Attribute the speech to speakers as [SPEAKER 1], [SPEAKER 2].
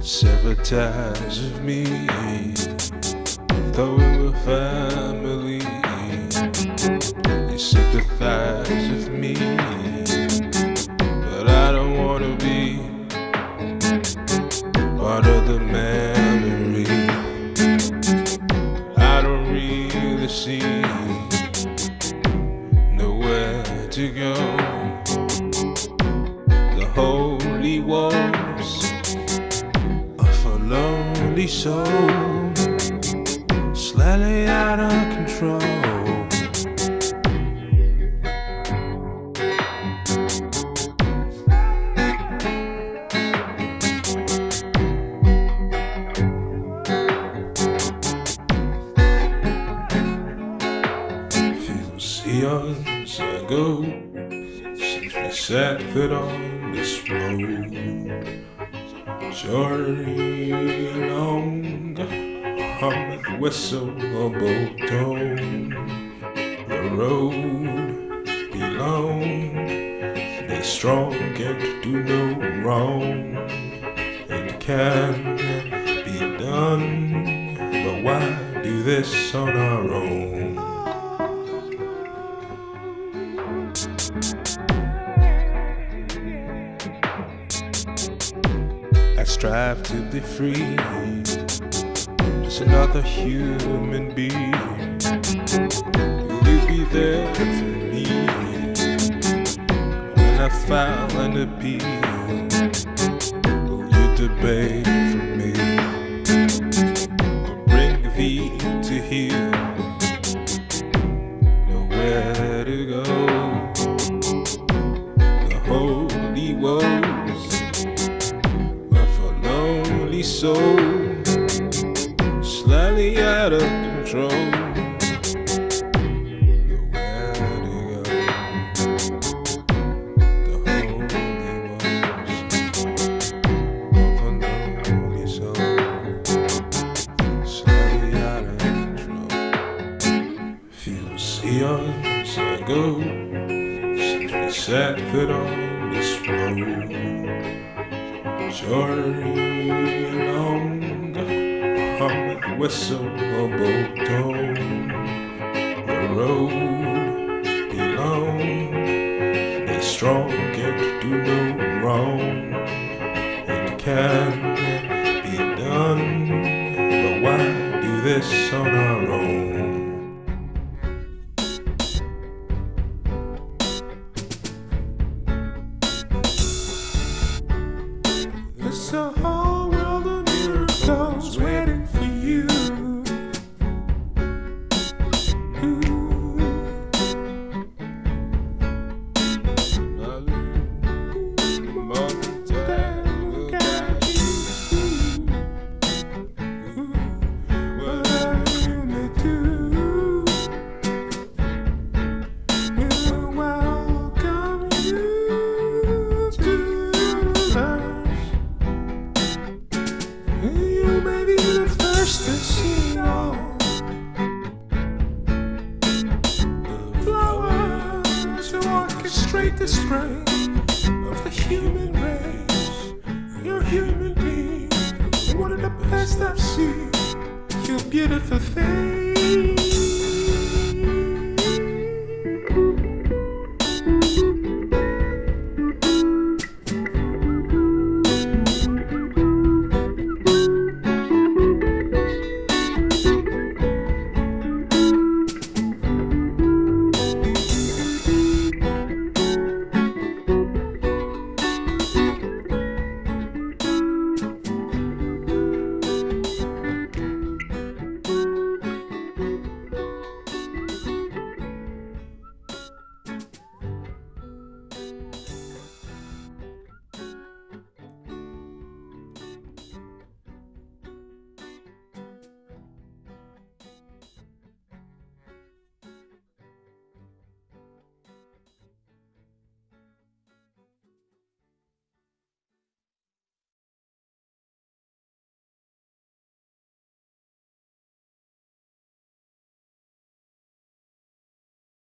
[SPEAKER 1] Sever ties of me, though we were family. You sympathize with me, but I don't wanna be part of the memory. I don't really see nowhere to go. Lonely soul, slightly out of control. Eons ago since we sat foot on this road. Journey along, whistle a boat tone. The road belong, be strong and do no wrong. It can be done, but why do this on our own? I strive to be free, just another human being. Will you be there for me when I file an appeal? Will you debate for me or bring thee to heal? So slightly out of control. Eons sat foot on this road. Journey along, hum and whistle a boat tone. The road belong, be strong and do no wrong. It can be done, but why do this on our own? Orchestrate the spring of the human race. You're a human being, one of the best I've seen. You're beautiful thing.